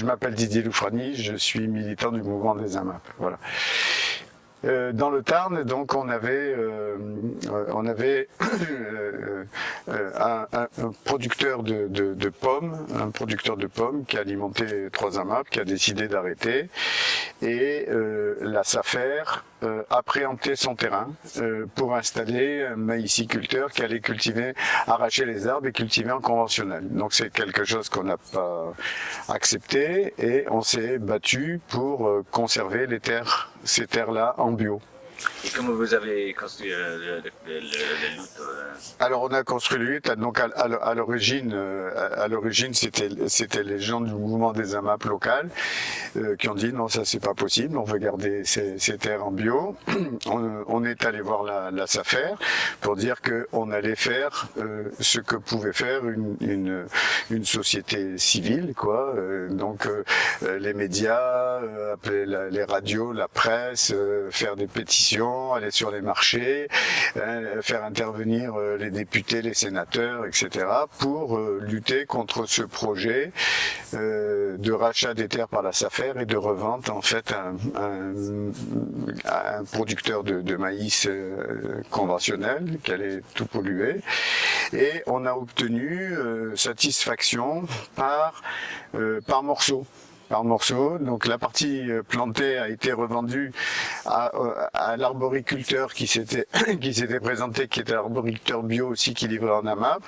Je m'appelle Didier Loufrani, je suis militant du mouvement des AMAP. Voilà. Euh, dans le Tarn, donc, on avait, euh, on avait euh, un, producteur de, pommes, un producteur de pommes qui a alimenté trois AMAP, qui a décidé d'arrêter, et la SAFER a préempté son terrain pour installer un maïsiculteur qui allait cultiver, arracher les arbres et cultiver en conventionnel. Donc c'est quelque chose qu'on n'a pas accepté et on s'est battu pour conserver les terres, ces terres-là en bio. Et comment vous avez construit le, le, le, euh Alors on a construit le donc à, l'origine, euh, à l'origine c'était c'était les gens du mouvement des AMAP local euh, qui ont dit non ça c'est pas possible, on veut garder ces, ces terres en bio. on, est allé voir la, SAFER pour dire que on allait faire ce que pouvait faire une société civile quoi. donc les médias, appeler les radios, la presse, faire des pétitions aller sur les marchés, euh, faire intervenir euh, les députés, les sénateurs, etc. pour euh, lutter contre ce projet de rachat des terres par la SAFER et de revente en fait à un, producteur de, maïs conventionnel qui allait tout polluer. Et on a obtenu satisfaction par, par par morceaux. Donc la partie plantée a été revendue à, euh, à l'arboriculteur qui s'était qui s'était présenté, qui était l'arboriculteur bio aussi qui livrait en AMAP.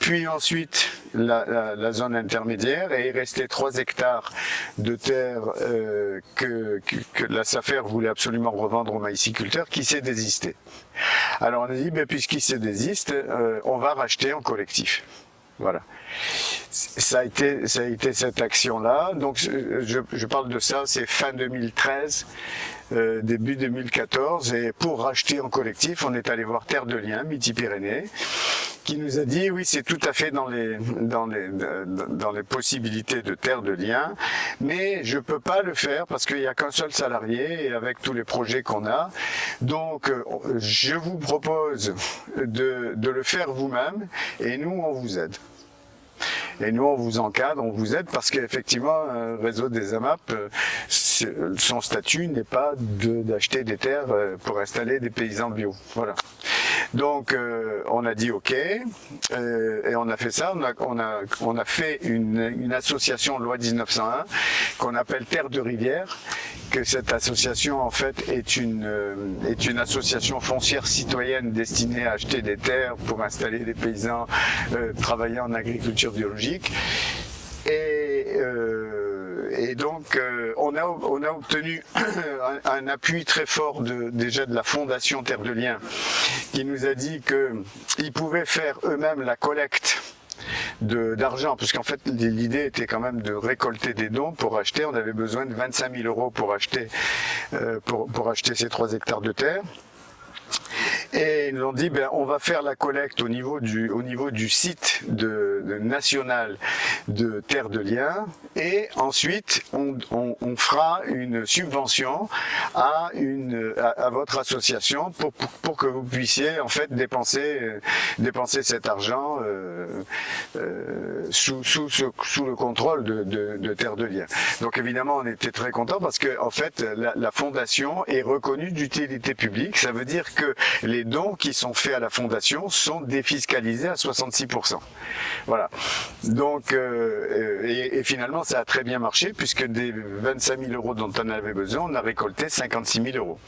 Puis ensuite la, la, zone intermédiaire et il restait 3 hectares de terre euh, que, que, la SAFER voulait absolument revendre au maïsiculteur qui s'est désisté. Alors on a dit, ben, puisqu'il s'est désiste, on va racheter en collectif. Voilà ça a été, ça a été cette action-là. Donc, je, je, parle de ça, c'est fin 2013, euh, début 2014. Et pour racheter en collectif, on est allé voir Terre de Liens, Midi-Pyrénées, qui nous a dit, oui, c'est tout à fait dans les, dans les, dans les possibilités de Terre de Liens, mais je peux pas le faire parce qu'il n'y a qu'un seul salarié et avec tous les projets qu'on a. Donc, euh, je vous propose de, de le faire vous-même et nous, on vous aide. Et nous, on vous encadre, on vous aide parce qu'effectivement, euh, réseau des AMAP, euh, son statut n'est pas d'acheter des terres euh, pour installer des paysans bio. Voilà. Donc euh, on a dit ok euh, et on a fait ça. On a, on a, fait une, une association loi 1901 qu'on appelle Terre de Rivière. Que cette association en fait est une est une association foncière citoyenne destinée à acheter des terres pour installer des paysans, travailler en agriculture biologique. Et et donc euh, on, a, obtenu un, appui très fort déjà de la Fondation Terre de Liens qui nous a dit qu'ils pouvaient faire eux-mêmes la collecte d'argent, parce qu'en fait l'idée était quand même de récolter des dons pour acheter, on avait besoin de 25 000 euros pour acheter, euh, pour acheter ces 3 hectares de terre. Et ils nous ont dit, ben, on va faire la collecte au niveau du, au niveau du site de, national de Terre de Liens, et ensuite on, on, fera une subvention à, une, à, votre association pour, pour, que vous puissiez en fait dépenser, dépenser cet argent euh, euh, sous, sous, sous, le contrôle de, de, de, Terre de Liens. Donc évidemment, on était très contents parce que en fait, la, la fondation est reconnue d'utilité publique. Ça veut dire que les dons qui sont faits à la fondation sont défiscalisés à 66%. Voilà. Donc, euh, et, finalement, ça a très bien marché puisque des 25 000 euros dont on avait besoin, on a récolté 56 000 euros.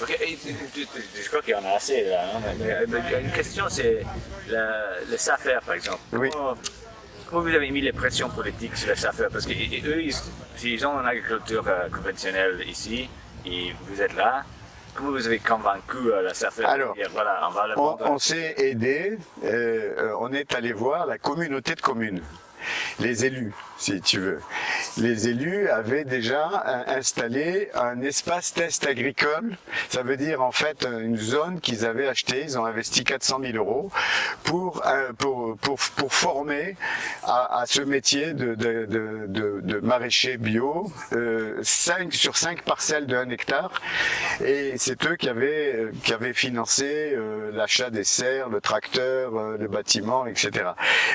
je crois qu'il y en a assez là. Hein, une question, c'est le SAFER par exemple. Oui. Comment, vous avez mis les pressions politiques sur le SAFER? Parce qu'eux, ils, ils, ont une agriculture euh, conventionnelle ici, et vous êtes là, Comment vous avez convaincu euh, la SAFER Alors, voilà, on, on s'est aidé, euh, on est allé voir la communauté de communes les élus, si tu veux. Les élus avaient déjà installé un espace test agricole. Ça veut dire en fait une zone qu'ils avaient achetée. Ils ont investi 400 000 euros pour euh, pour pour, pour former à, ce métier de de, de, de, maraîcher bio. Euh, 5 sur 5 parcelles de 1 hectare. Et c'est eux qui avaient euh, qui avaient financé l'achat des serres, le tracteur, le bâtiment, etc.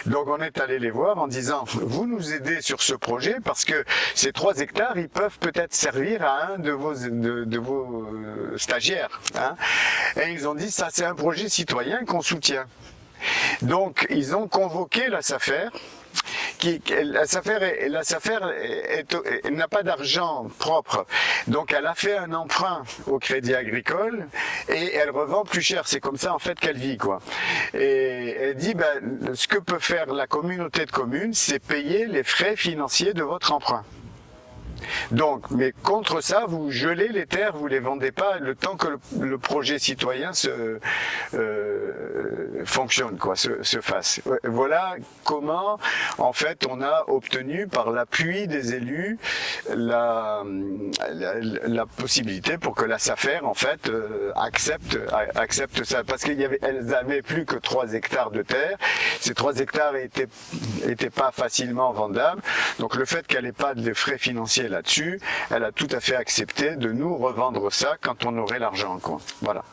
Donc on est allé les voir en disant vous nous aidez sur ce projet parce que ces trois hectares ils peuvent peut-être servir à un de vos de, vos euh, stagiaires hein. et ils ont dit ça c'est un projet citoyen qu'on soutient donc ils ont convoqué la SAFER la SAFER, n'a pas d'argent propre, donc elle a fait un emprunt au Crédit Agricole et elle revend plus cher. C'est comme ça en fait qu'elle vit quoi. Et elle dit ben, ce que peut faire la communauté de communes, c'est payer les frais financiers de votre emprunt. Donc, mais contre ça, vous gelez les terres, vous les vendez pas le temps que le, projet citoyen se euh, fonctionne, quoi, se, fasse. Voilà comment, en fait, on a obtenu par l'appui des élus la, possibilité pour que la SAFER, en fait, euh, accepte ça, parce qu'elles avaient plus que 3 hectares de terre. Ces 3 hectares étaient étaient pas facilement vendables. Donc le fait qu'elle n'ait pas de frais financiers là-dessus, elle a tout à fait accepté de nous revendre ça quand on aurait l'argent. Voilà.